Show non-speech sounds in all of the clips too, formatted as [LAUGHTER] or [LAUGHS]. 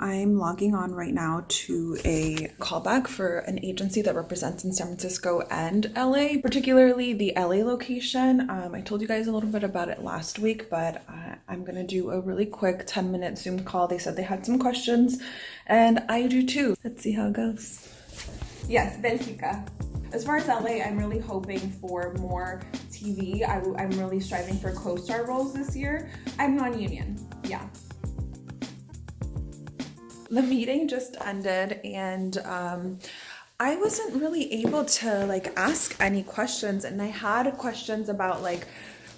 I'm logging on right now to a callback for an agency that represents in San Francisco and LA, particularly the LA location. Um, I told you guys a little bit about it last week, but uh, I'm gonna do a really quick 10 minute Zoom call. They said they had some questions, and I do too. Let's see how it goes. Yes, Benfica. As far as LA, I'm really hoping for more TV. I, am really striving for co-star roles this year. I'm non-union, yeah the meeting just ended and um, I wasn't really able to like ask any questions and I had questions about like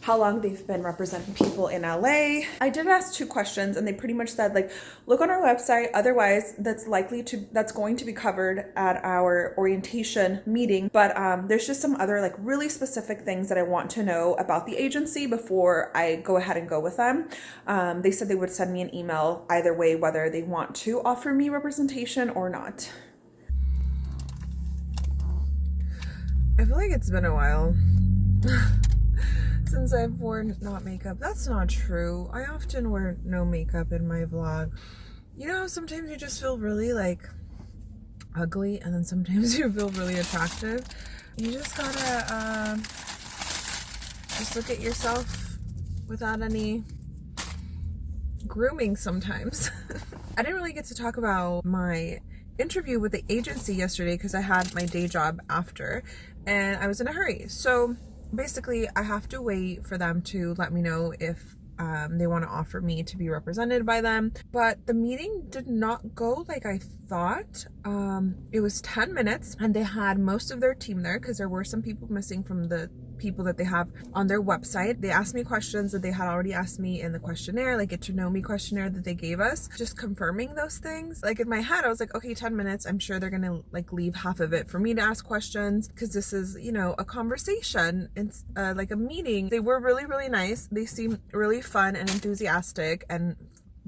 how long they've been representing people in LA. I did ask two questions and they pretty much said like, look on our website. Otherwise that's likely to, that's going to be covered at our orientation meeting. But um, there's just some other like really specific things that I want to know about the agency before I go ahead and go with them. Um, they said they would send me an email either way, whether they want to offer me representation or not. I feel like it's been a while. [LAUGHS] since I've worn not makeup. That's not true. I often wear no makeup in my vlog. You know, sometimes you just feel really like ugly and then sometimes [LAUGHS] you feel really attractive. You just gotta uh, just look at yourself without any grooming sometimes. [LAUGHS] I didn't really get to talk about my interview with the agency yesterday because I had my day job after and I was in a hurry. So basically I have to wait for them to let me know if um, they want to offer me to be represented by them. But the meeting did not go like I thought. Um, it was 10 minutes and they had most of their team there because there were some people missing from the people that they have on their website. They asked me questions that they had already asked me in the questionnaire, like get to know me questionnaire that they gave us, just confirming those things. Like in my head, I was like, okay, 10 minutes. I'm sure they're to like leave half of it for me to ask questions because this is, you know, a conversation. It's uh, like a meeting. They were really, really nice. They seemed really fun and enthusiastic and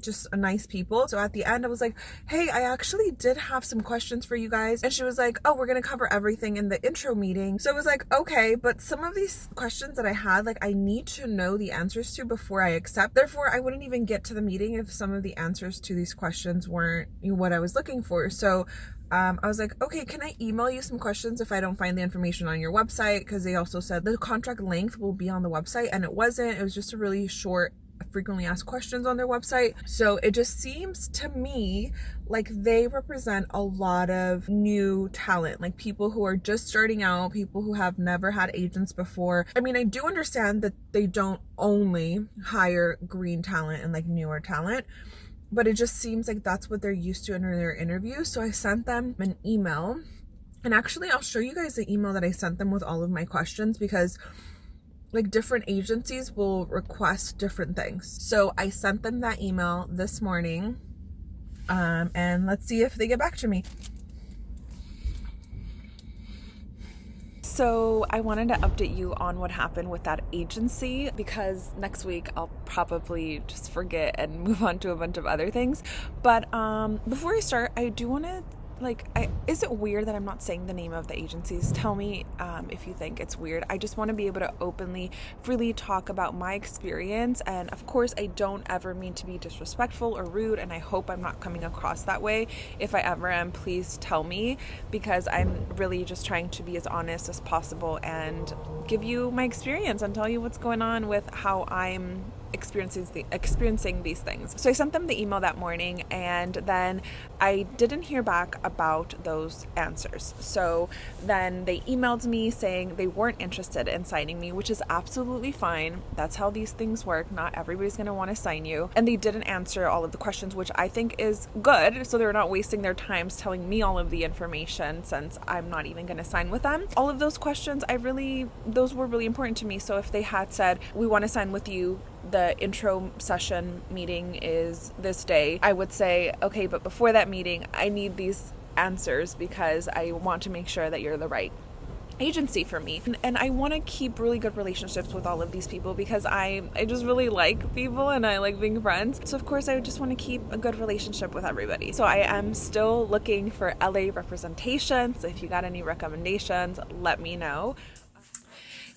just nice people. So at the end, I was like, hey, I actually did have some questions for you guys. And she was like, oh, we're going to cover everything in the intro meeting. So I was like, okay, but some of these questions that I had, like I need to know the answers to before I accept. Therefore, I wouldn't even get to the meeting if some of the answers to these questions weren't what I was looking for. So um, I was like, okay, can I email you some questions if I don't find the information on your website? Because they also said the contract length will be on the website and it wasn't. It was just a really short frequently asked questions on their website. So it just seems to me like they represent a lot of new talent, like people who are just starting out, people who have never had agents before. I mean, I do understand that they don't only hire green talent and like newer talent but it just seems like that's what they're used to in their interviews. So I sent them an email and actually I'll show you guys the email that I sent them with all of my questions because like different agencies will request different things. So I sent them that email this morning um, and let's see if they get back to me. So, I wanted to update you on what happened with that agency because next week I'll probably just forget and [LAUGHS] move on to a bunch of other things. But um, before I start, I do want to like I, is it weird that i'm not saying the name of the agencies? Tell me um, if you think it's weird. I just want to be able to openly freely talk about my experience and of course i don't ever mean to be disrespectful or rude and i hope i'm not coming across that way. If i ever am please tell me because i'm really just trying to be as honest as possible and give you my experience and tell you what's going on with how i'm experiencing the, experiencing these things. So I sent them the email that morning and then I didn't hear back about those answers. So then they emailed me saying they weren't interested in signing me, which is absolutely fine. That's how these things work. Not everybody's going to want to sign you. And they didn't answer all of the questions, which I think is good. So they're not wasting their times telling me all of the information since I'm not even going to sign with them. All of those questions, I really, those were really important to me. So if they had said, we want to sign with you, the intro session meeting is this day, I would say, okay, but before that meeting, I need these answers because I want to make sure that you're the right agency for me. And I want to keep really good relationships with all of these people because I I just really like people and I like being friends. So of course I just want to keep a good relationship with everybody. So I am still looking for LA representation so if you got any recommendations let me know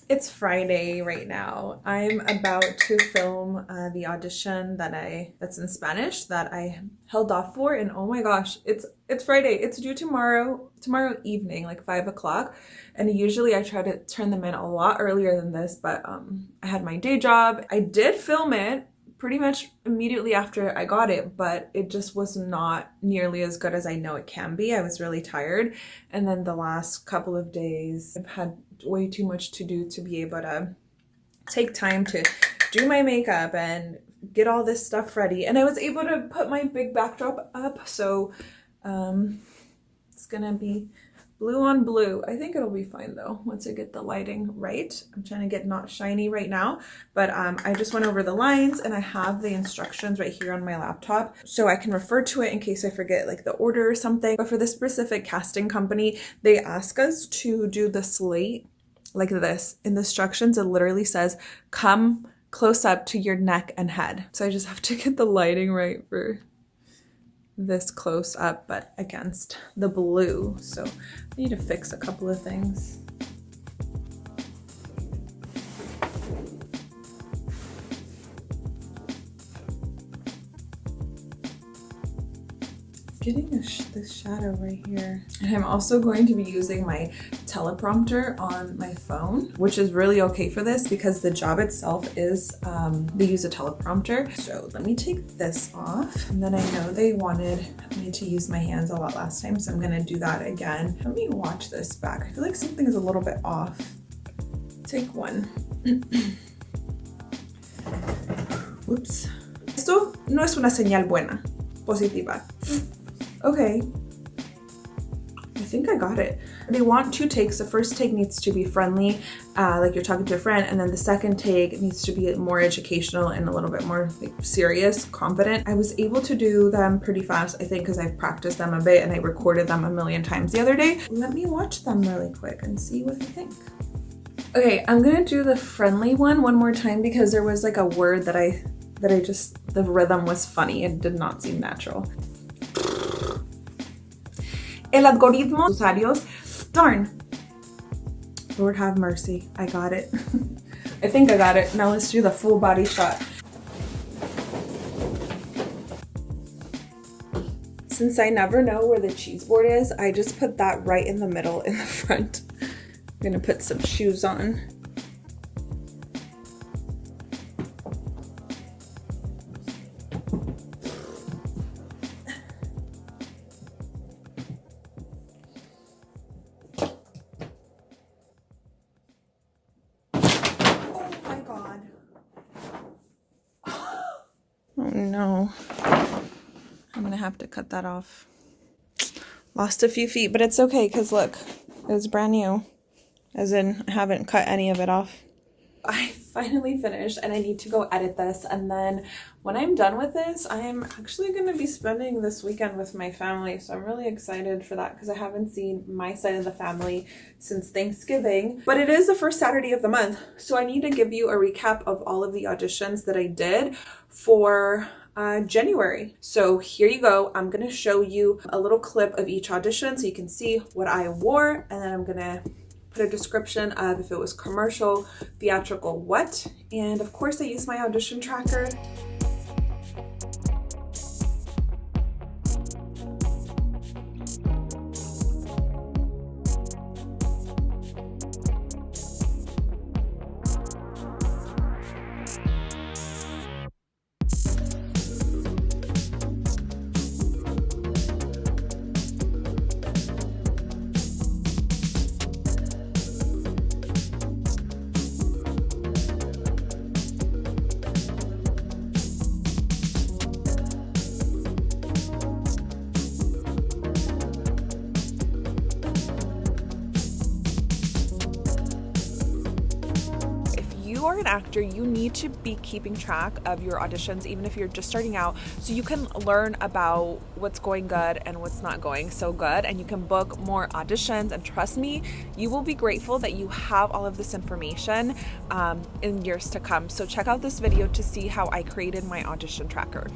It's Friday right now. I'm about to film uh, the audition that I that's in Spanish that I held off for, and oh my gosh, it's it's Friday. It's due tomorrow tomorrow evening, like five o'clock. And usually I try to turn them in a lot earlier than this, but um, I had my day job. I did film it pretty much immediately after I got it, but it just was not nearly as good as I know it can be. I was really tired. And then the last couple of days, I've had way too much to do to be able to take time to do my makeup and get all this stuff ready. And I was able to put my big backdrop up. So um, it's gonna be blue on blue. I think it'll be fine though once I get the lighting right. I'm trying to get not shiny right now, but um, I just went over the lines and I have the instructions right here on my laptop so I can refer to it in case I forget like the order or something. But for this specific casting company, they ask us to do the slate like this. In the instructions, it literally says, come close up to your neck and head. So I just have to get the lighting right for this close up, but against the blue. So I need to fix a couple of things. getting sh this shadow right here. And I'm also going to be using my teleprompter on my phone, which is really okay for this because the job itself is, um, they use a teleprompter. So let me take this off. And then I know they wanted me to use my hands a lot last time, so I'm gonna do that again. Let me watch this back. I feel like something is a little bit off. Take one. [CLEARS THROAT] Whoops. Esto no es una señal buena, positiva. Okay. I think I got it. They want two takes. The first take needs to be friendly, uh, like you're talking to a friend, and then the second take needs to be more educational and a little bit more like, serious, confident. I was able to do them pretty fast, I think, because I've practiced them a bit and I recorded them a million times the other day. Let me watch them really quick and see what I think. Okay, I'm gonna do the friendly one one more time because there was like a word that I that I just, the rhythm was funny. It did not seem natural el algoritmo usuarios. Darn. Lord have mercy. I got it. [LAUGHS] I think I got it. Now let's do the full body shot. Since I never know where the cheese board is, I just put that right in the middle in the [LAUGHS] front. I'm gonna put some shoes on. No. I'm gonna have to cut that off. Lost a few feet, but it's okay because look, it's brand new. As in, I haven't cut any of it off. I finally finished and I need to go edit this and then when I'm done with this I'm actually going to be spending this weekend with my family so I'm really excited for that because I haven't seen my side of the family since Thanksgiving but it is the first Saturday of the month so I need to give you a recap of all of the auditions that I did for uh, January. So here you go. I'm going to show you a little clip of each audition so you can see what I wore and then I'm going to a description of if it was commercial, theatrical, what. And of course I use my audition tracker an actor, you need to be keeping track of your auditions, even if you're just starting out, so you can learn about what's going good and what's not going so good, and you can book more auditions. And trust me, you will be grateful that you have all of this information um, in years to come. So check out this video to see how I created my audition tracker.